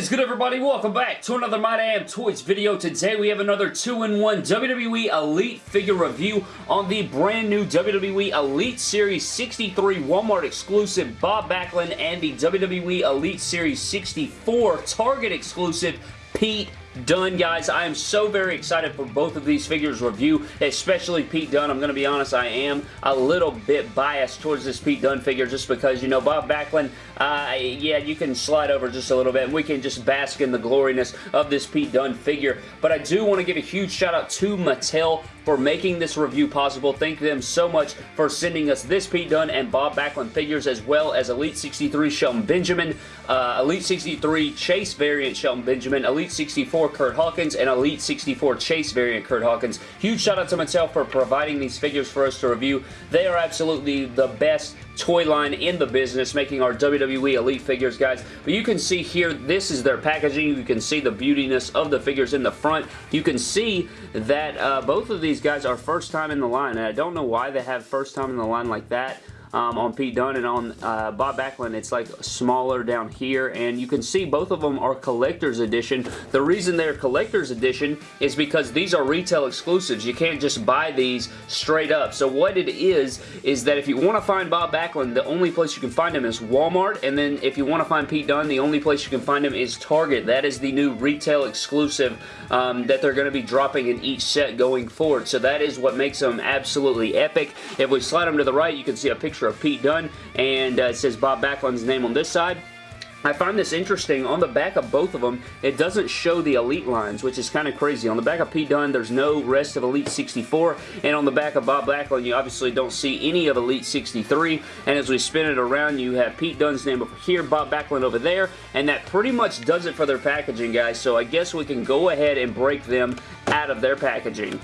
is good everybody? Welcome back to another My Damn Toys video. Today we have another 2-in-1 WWE Elite figure review on the brand new WWE Elite Series 63 Walmart exclusive Bob Backlund and the WWE Elite Series 64 Target exclusive Pete Dunne, guys. I am so very excited for both of these figures review, especially Pete Dunne. I'm going to be honest, I am a little bit biased towards this Pete Dunne figure just because, you know, Bob Backlund, uh, yeah, you can slide over just a little bit and we can just bask in the gloriness of this Pete Dunne figure. But I do want to give a huge shout out to Mattel for making this review possible. Thank them so much for sending us this Pete Dunne and Bob Backlund figures as well as Elite 63 Shelton Benjamin, uh, Elite 63 Chase variant Shelton Benjamin, Elite 64 Kurt Hawkins, and Elite 64 Chase variant Kurt Hawkins. Huge shout out to Mattel for providing these figures for us to review. They are absolutely the best toy line in the business, making our WWE Elite figures, guys. But you can see here, this is their packaging. You can see the beautiness of the figures in the front. You can see that uh, both of these guys are first time in the line, and I don't know why they have first time in the line like that um, on Pete Dunne and on uh, Bob Backlund it's like smaller down here and you can see both of them are collector's edition. The reason they're collector's edition is because these are retail exclusives. You can't just buy these straight up. So what it is is that if you want to find Bob Backlund the only place you can find him is Walmart and then if you want to find Pete Dunne the only place you can find him is Target. That is the new retail exclusive um, that they're going to be dropping in each set going forward. So that is what makes them absolutely epic. If we slide them to the right you can see a picture picture of Pete Dunne, and uh, it says Bob Backlund's name on this side. I find this interesting. On the back of both of them, it doesn't show the Elite lines, which is kind of crazy. On the back of Pete Dunne, there's no rest of Elite 64, and on the back of Bob Backlund, you obviously don't see any of Elite 63, and as we spin it around, you have Pete Dunne's name over here, Bob Backlund over there, and that pretty much does it for their packaging, guys, so I guess we can go ahead and break them out of their packaging.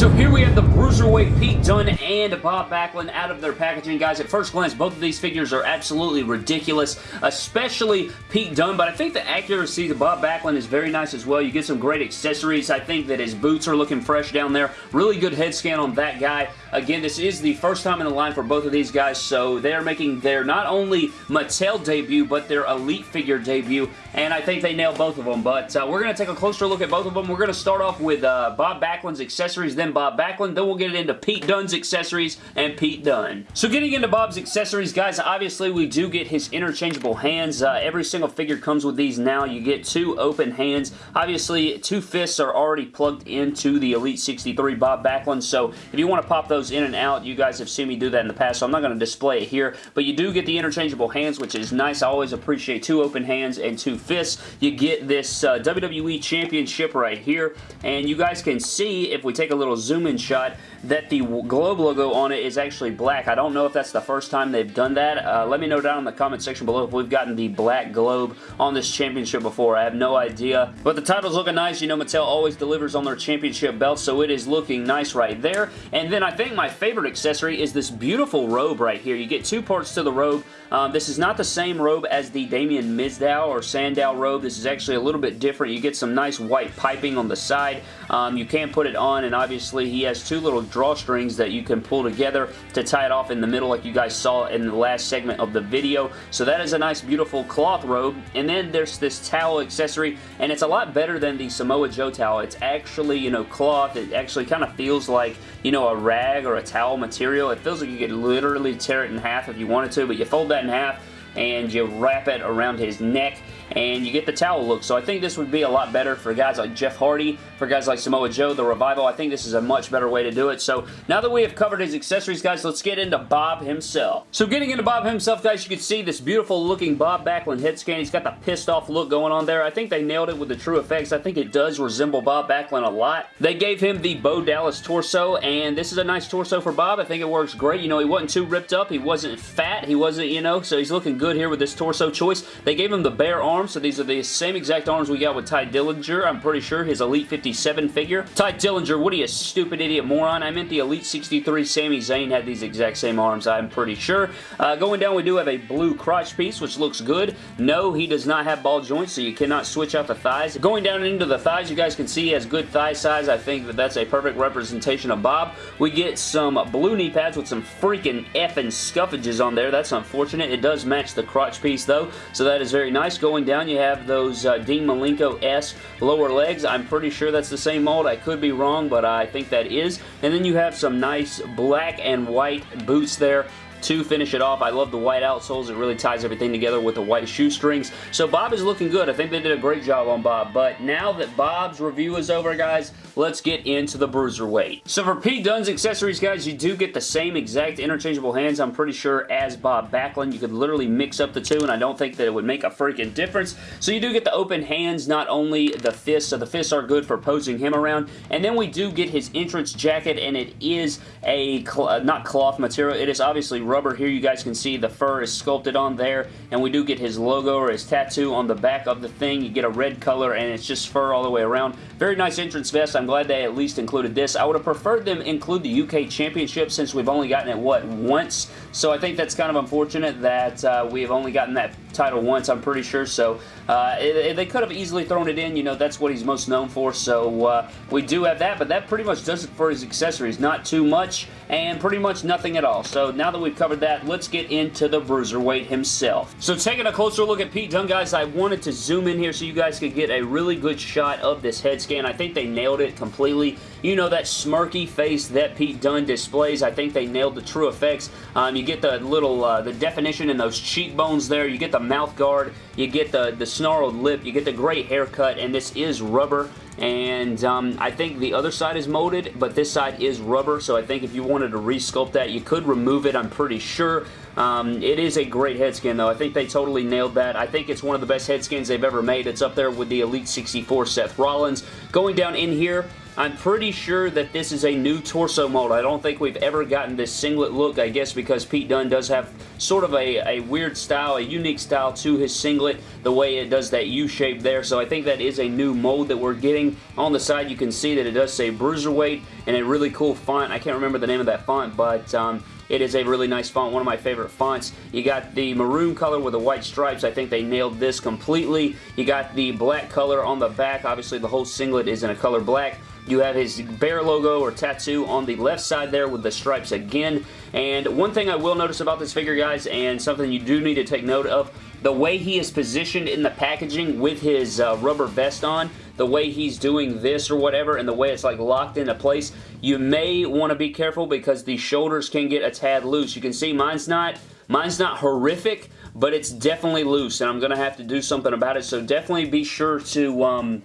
So here we have the Bruiserweight Pete Dunne and Bob Backlund out of their packaging. Guys, at first glance, both of these figures are absolutely ridiculous, especially Pete Dunne, but I think the accuracy of Bob Backlund is very nice as well. You get some great accessories. I think that his boots are looking fresh down there. Really good head scan on that guy. Again, this is the first time in the line for both of these guys, so they're making their not only Mattel debut, but their Elite figure debut, and I think they nailed both of them, but uh, we're going to take a closer look at both of them. We're going to start off with uh, Bob Backlund's accessories, then Bob Backlund. Then we'll get it into Pete Dunne's accessories and Pete Dunne. So getting into Bob's accessories, guys, obviously we do get his interchangeable hands. Uh, every single figure comes with these now. You get two open hands. Obviously, two fists are already plugged into the Elite 63 Bob Backlund, so if you want to pop those in and out, you guys have seen me do that in the past, so I'm not going to display it here, but you do get the interchangeable hands, which is nice. I always appreciate two open hands and two fists. You get this uh, WWE Championship right here, and you guys can see, if we take a little zoom in shot that the Globe logo on it is actually black. I don't know if that's the first time they've done that. Uh, let me know down in the comment section below if we've gotten the black Globe on this championship before. I have no idea. But the title's looking nice. You know Mattel always delivers on their championship belts, so it is looking nice right there. And then I think my favorite accessory is this beautiful robe right here. You get two parts to the robe. Um, this is not the same robe as the Damien Mizdow or Sandow robe. This is actually a little bit different. You get some nice white piping on the side. Um, you can put it on, and obviously he has two little drawstrings that you can pull together to tie it off in the middle like you guys saw in the last segment of the video. So that is a nice, beautiful cloth robe. And then there's this towel accessory, and it's a lot better than the Samoa Joe towel. It's actually, you know, cloth. It actually kind of feels like, you know, a rag or a towel material. It feels like you could literally tear it in half if you wanted to, but you fold that in half and you wrap it around his neck and you get the towel look. So I think this would be a lot better for guys like Jeff Hardy, for guys like Samoa Joe, The Revival. I think this is a much better way to do it. So now that we have covered his accessories, guys, let's get into Bob himself. So getting into Bob himself, guys, you can see this beautiful looking Bob Backlund head scan. He's got the pissed off look going on there. I think they nailed it with the TrueFX. I think it does resemble Bob Backlund a lot. They gave him the Bo Dallas torso, and this is a nice torso for Bob. I think it works great. You know, he wasn't too ripped up. He wasn't fat. He wasn't, you know, so he's looking good here with this torso choice. They gave him the bare arms, so these are the same exact arms we got with Tye Dillinger, I'm pretty sure, his Elite 57 figure. Tye Dillinger, what are you, stupid idiot moron? I meant the Elite 63 Sami Zayn had these exact same arms, I'm pretty sure. Uh, going down, we do have a blue crotch piece, which looks good. No, he does not have ball joints, so you cannot switch out the thighs. Going down into the thighs, you guys can see he has good thigh size. I think that that's a perfect representation of Bob. We get some blue knee pads with some freaking effing scuffages on there. That's unfortunate. It does match the crotch piece, though, so that is very nice. Going down, you have those uh, Dean Malenko's lower legs. I'm pretty sure that's the same mold. I could be wrong, but I think that is. And then you have some nice black and white boots there to finish it off. I love the white outsoles. It really ties everything together with the white shoestrings. So Bob is looking good. I think they did a great job on Bob. But now that Bob's review is over, guys, let's get into the Bruiserweight. So for Pete Dunne's accessories, guys, you do get the same exact interchangeable hands, I'm pretty sure, as Bob Backlund. You could literally mix up the two, and I don't think that it would make a freaking difference. So you do get the open hands, not only the fists, so the fists are good for posing him around, and then we do get his entrance jacket, and it is a, cl not cloth material, it is obviously rubber. Here you guys can see the fur is sculpted on there, and we do get his logo or his tattoo on the back of the thing. You get a red color, and it's just fur all the way around. Very nice entrance vest. I'm glad they at least included this. I would have preferred them include the UK Championship since we've only gotten it, what, once? So I think that's kind of unfortunate that uh, we have only gotten that title once, I'm pretty sure. So uh, they could have easily thrown it in. You know, that's what he's most known for. So uh, we do have that, but that pretty much does it for his accessories. Not too much and pretty much nothing at all. So now that we've covered that, let's get into the Bruiserweight himself. So taking a closer look at Pete Dunne, guys, I wanted to zoom in here so you guys could get a really good shot of this head scan. I think they nailed it completely. You know that smirky face that Pete Dunne displays. I think they nailed the TrueFX. Um, you get the little, uh, the definition in those cheekbones there. You get the mouth guard. You get the, the snarled lip. You get the great haircut, and this is rubber and um, I think the other side is molded, but this side is rubber, so I think if you wanted to resculpt that, you could remove it, I'm pretty sure. Um, it is a great head skin, though. I think they totally nailed that. I think it's one of the best head skins they've ever made. It's up there with the Elite 64 Seth Rollins. Going down in here, I'm pretty sure that this is a new torso mold. I don't think we've ever gotten this singlet look, I guess because Pete Dunne does have sort of a, a weird style, a unique style to his singlet, the way it does that U shape there. So I think that is a new mold that we're getting. On the side, you can see that it does say Bruiserweight and a really cool font. I can't remember the name of that font, but... Um, it is a really nice font, one of my favorite fonts. You got the maroon color with the white stripes. I think they nailed this completely. You got the black color on the back. Obviously, the whole singlet is in a color black. You have his bear logo or tattoo on the left side there with the stripes again. And one thing I will notice about this figure, guys, and something you do need to take note of, the way he is positioned in the packaging with his uh, rubber vest on, the way he's doing this or whatever, and the way it's like locked into place, you may want to be careful because the shoulders can get a tad loose. You can see mine's not, mine's not horrific, but it's definitely loose, and I'm going to have to do something about it, so definitely be sure to... Um,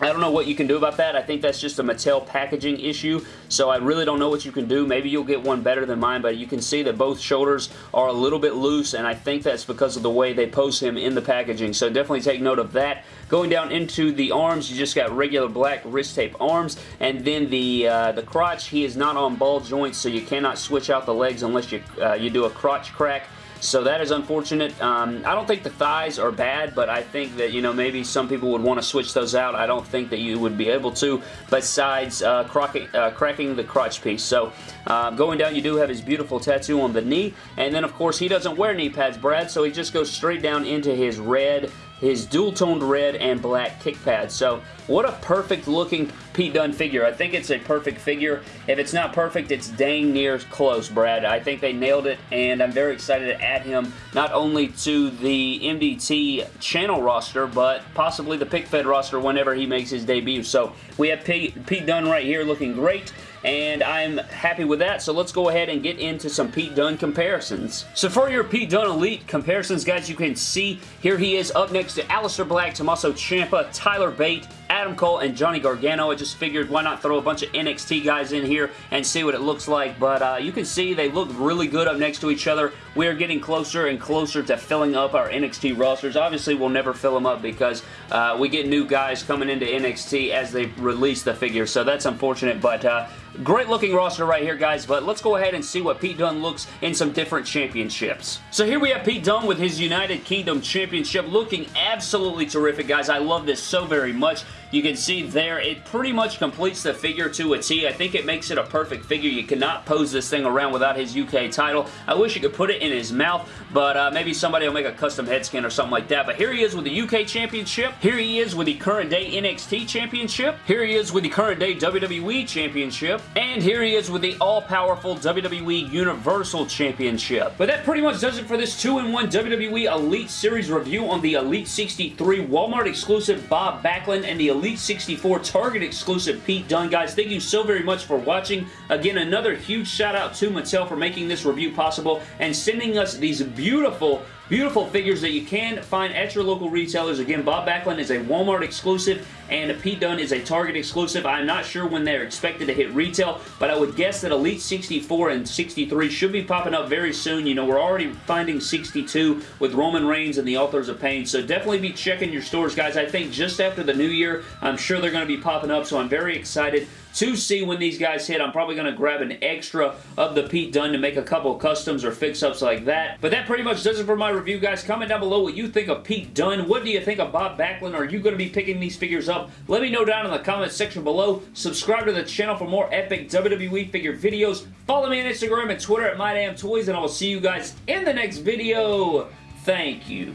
I don't know what you can do about that. I think that's just a Mattel packaging issue, so I really don't know what you can do. Maybe you'll get one better than mine, but you can see that both shoulders are a little bit loose, and I think that's because of the way they pose him in the packaging, so definitely take note of that. Going down into the arms, you just got regular black wrist tape arms, and then the uh, the crotch, he is not on ball joints, so you cannot switch out the legs unless you, uh, you do a crotch crack. So that is unfortunate. Um, I don't think the thighs are bad, but I think that, you know, maybe some people would want to switch those out. I don't think that you would be able to, besides uh, cracking, uh, cracking the crotch piece. So uh, going down, you do have his beautiful tattoo on the knee. And then, of course, he doesn't wear knee pads, Brad, so he just goes straight down into his red his dual-toned red and black kick pads. So what a perfect looking Pete Dunne figure. I think it's a perfect figure. If it's not perfect, it's dang near close, Brad. I think they nailed it, and I'm very excited to add him not only to the MDT channel roster, but possibly the PickFed roster whenever he makes his debut. So we have Pete, Pete Dunne right here looking great and I'm happy with that, so let's go ahead and get into some Pete Dunne comparisons. So for your Pete Dunne Elite comparisons, guys, you can see here he is up next to Aleister Black, Tommaso Ciampa, Tyler Bate, Adam Cole, and Johnny Gargano. I just figured why not throw a bunch of NXT guys in here and see what it looks like, but uh, you can see they look really good up next to each other. We are getting closer and closer to filling up our NXT rosters. Obviously, we'll never fill them up because uh, we get new guys coming into NXT as they release the figure, so that's unfortunate, but uh, Great looking roster right here, guys, but let's go ahead and see what Pete Dunne looks in some different championships. So here we have Pete Dunne with his United Kingdom Championship looking absolutely terrific, guys. I love this so very much. You can see there, it pretty much completes the figure to a T. I think it makes it a perfect figure. You cannot pose this thing around without his UK title. I wish you could put it in his mouth, but uh, maybe somebody will make a custom head skin or something like that. But here he is with the UK Championship. Here he is with the current day NXT Championship. Here he is with the current day WWE Championship. And here he is with the all-powerful WWE Universal Championship. But that pretty much does it for this 2-in-1 WWE Elite Series review on the Elite 63 Walmart exclusive Bob Backlund and the Elite 64 Target exclusive Pete Dunne. Guys, thank you so very much for watching. Again, another huge shout out to Mattel for making this review possible and sending us these beautiful Beautiful figures that you can find at your local retailers. Again, Bob Backlund is a Walmart exclusive and Pete Dunne is a Target exclusive. I'm not sure when they're expected to hit retail, but I would guess that Elite 64 and 63 should be popping up very soon. You know, we're already finding 62 with Roman Reigns and the Authors of Pain, so definitely be checking your stores, guys. I think just after the new year, I'm sure they're going to be popping up, so I'm very excited to see when these guys hit. I'm probably going to grab an extra of the Pete Dunne to make a couple customs or fix-ups like that. But that pretty much does it for my review, guys. Comment down below what you think of Pete Dunne. What do you think of Bob Backlund? Are you going to be picking these figures up? Let me know down in the comments section below. Subscribe to the channel for more epic WWE figure videos. Follow me on Instagram and Twitter at MyDamnToys, and I will see you guys in the next video. Thank you.